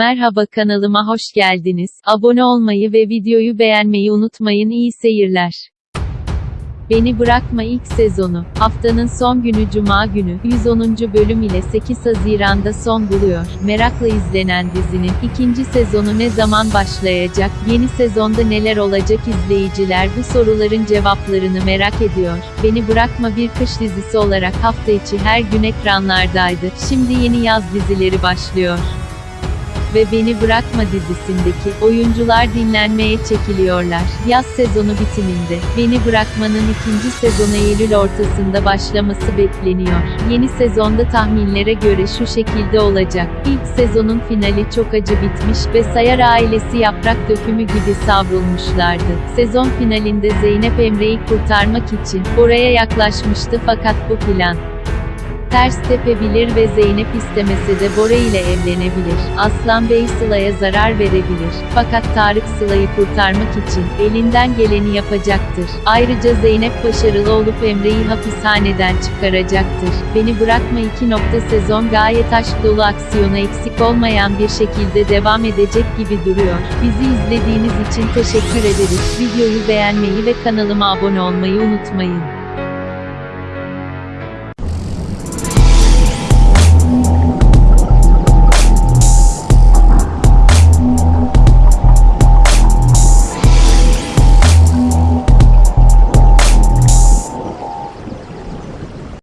Merhaba kanalıma hoş geldiniz. Abone olmayı ve videoyu beğenmeyi unutmayın. İyi seyirler. Beni Bırakma ilk sezonu. Haftanın son günü Cuma günü, 110. bölüm ile 8 Haziran'da son buluyor. Merakla izlenen dizinin, ikinci sezonu ne zaman başlayacak, yeni sezonda neler olacak izleyiciler bu soruların cevaplarını merak ediyor. Beni Bırakma bir kış dizisi olarak hafta içi her gün ekranlardaydı. Şimdi yeni yaz dizileri başlıyor ve Beni Bırakma dizisindeki oyuncular dinlenmeye çekiliyorlar. Yaz sezonu bitiminde Beni Bırakma'nın ikinci sezonu Eylül ortasında başlaması bekleniyor. Yeni sezonda tahminlere göre şu şekilde olacak. İlk sezonun finali çok acı bitmiş ve Sayar ailesi yaprak dökümü gibi savrulmuşlardı. Sezon finalinde Zeynep Emre'yi kurtarmak için oraya yaklaşmıştı fakat bu plan ters tepebilir ve Zeynep istemese de Bora ile evlenebilir. Aslan Bey Sıla'ya zarar verebilir. Fakat Tarık Sıla'yı kurtarmak için elinden geleni yapacaktır. Ayrıca Zeynep başarılı olup Emre'yi hapishaneden çıkaracaktır. Beni Bırakma 2. Nokta sezon gayet aşk dolu aksiyona eksik olmayan bir şekilde devam edecek gibi duruyor. Bizi izlediğiniz için teşekkür ederiz. Videoyu beğenmeyi ve kanalıma abone olmayı unutmayın.